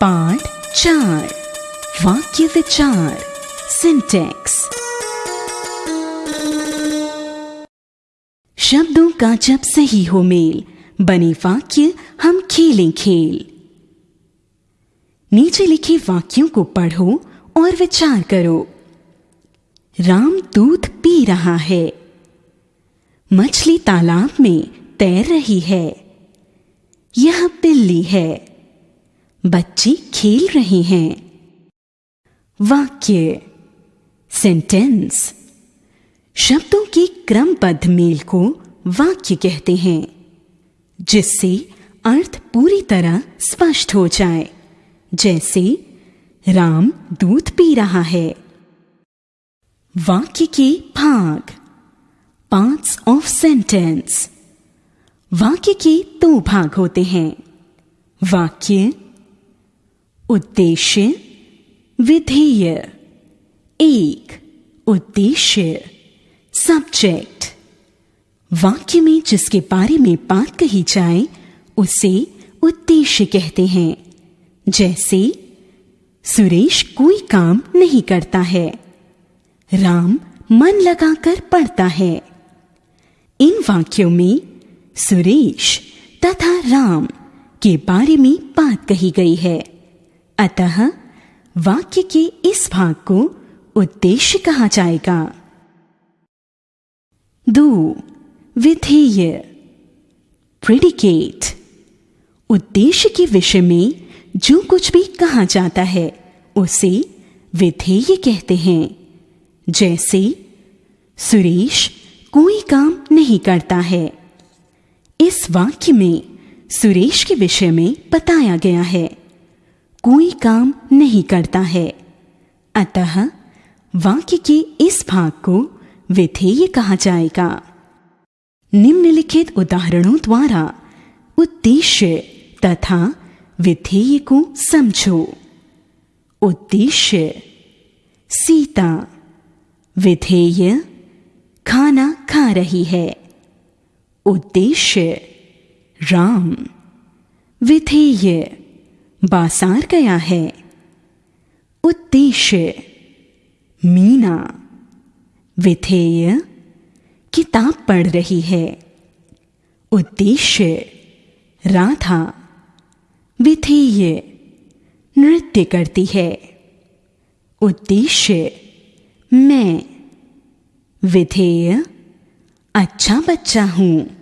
पाठ चार। वाक्य विचार। सिंटेक्स शब्दों का जब सही हो मेल, बने वाक्य हम खेलें खेल। नीचे लिखे वाक्यों को पढ़ो और विचार करो। राम दूध पी रहा है। मछली तालाब में तैर रही है। यह बिल्ली है। बच्चे खेल रहे हैं। वाक्य सेंटेंस शब्दों के क्रमबद्ध मेल को वाक्य कहते हैं, जिससे अर्थ पूरी तरह स्पष्ट हो जाए। जैसे, राम दूध पी रहा है। वाक्य के भाग पार्ट्स ऑफ़ सेंटेंस वाक्य के दो भाग होते हैं। वाक्य उद्देश्य, विधेय। एक, उद्देश्य। सब्जेक्ट वाक्य में जिसके बारे में बात कही जाए, उसे उद्देश्य कहते हैं। जैसे, सुरेश कोई काम नहीं करता है। राम मन लगाकर पढ़ता है। इन वाक्यों में सुरेश तथा राम के बारे में बात कही गई है। अतः वाक्य के इस भाग को उद्देश्य कहा जाएगा। दो, विधेय। प्रिडिकेट उद्देश्य के विषय में जो कुछ भी कहा जाता है, उसे विधेय कहते हैं। जैसे, सुरेश कोई काम नहीं करता है। इस वाक्य में सुरेश के विषय में बताया गया है। कोई काम नहीं करता है। अतः वाक्य के इस भाग को विधेय कहा जाएगा। निम्नलिखित उदाहरणों द्वारा उद्देश्य तथा विधेय को समझो। उद्देश्य, सीता, विधेय, खाना खा रही है। उद्देश्य, राम, विधेय। बासार गया है। उद्देश्य, मीना। विधेय, किताब पढ़ रही है। उद्देश्य, राधा। विधेय, नृत्य करती है। उद्देश्य, मैं। विधेय अच्छा बच्चा हूँ।